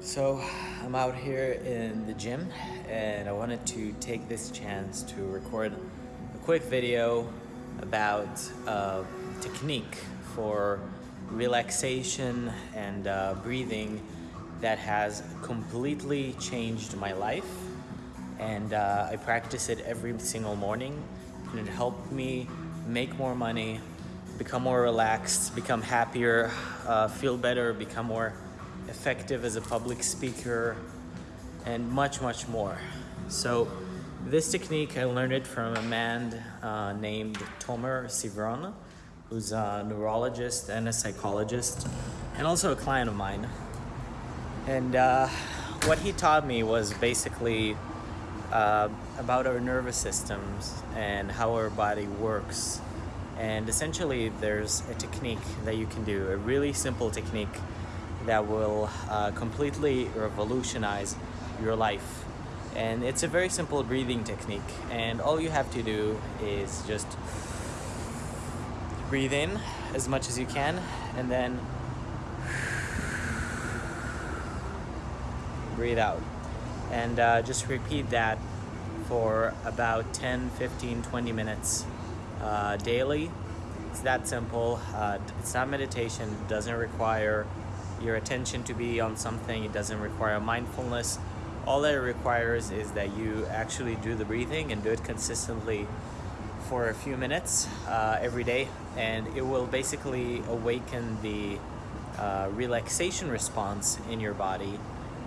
So I'm out here in the gym and I wanted to take this chance to record a quick video about uh, technique for relaxation and uh, breathing that has completely changed my life. And uh, I practice it every single morning and it helped me make more money, become more relaxed, become happier, uh, feel better, become more effective as a public speaker, and much, much more. So this technique, I learned it from a man uh, named Tomer Civron, who's a neurologist and a psychologist, and also a client of mine. And uh, what he taught me was basically uh, about our nervous systems and how our body works. And essentially, there's a technique that you can do, a really simple technique that will uh, completely revolutionize your life. And it's a very simple breathing technique. And all you have to do is just breathe in as much as you can and then breathe out. And uh, just repeat that for about 10, 15, 20 minutes uh, daily. It's that simple. Uh, it's not meditation. It doesn't require your attention to be on something. It doesn't require mindfulness. All that it requires is that you actually do the breathing and do it consistently for a few minutes uh, every day and it will basically awaken the uh, relaxation response in your body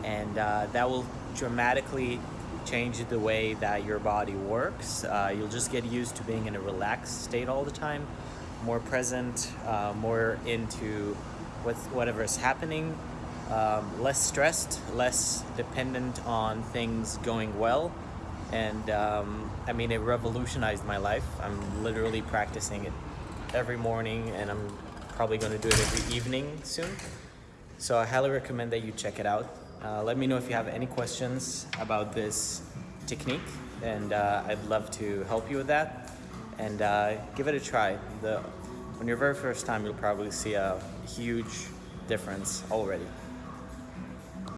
and uh, that will dramatically change the way that your body works. Uh, you'll just get used to being in a relaxed state all the time, more present, uh, more into with whatever is happening, um, less stressed, less dependent on things going well. And um, I mean, it revolutionized my life. I'm literally practicing it every morning and I'm probably going to do it every evening soon. So I highly recommend that you check it out. Uh, let me know if you have any questions about this technique and uh, I'd love to help you with that and uh, give it a try. The, when your very first time, you'll probably see a huge difference already.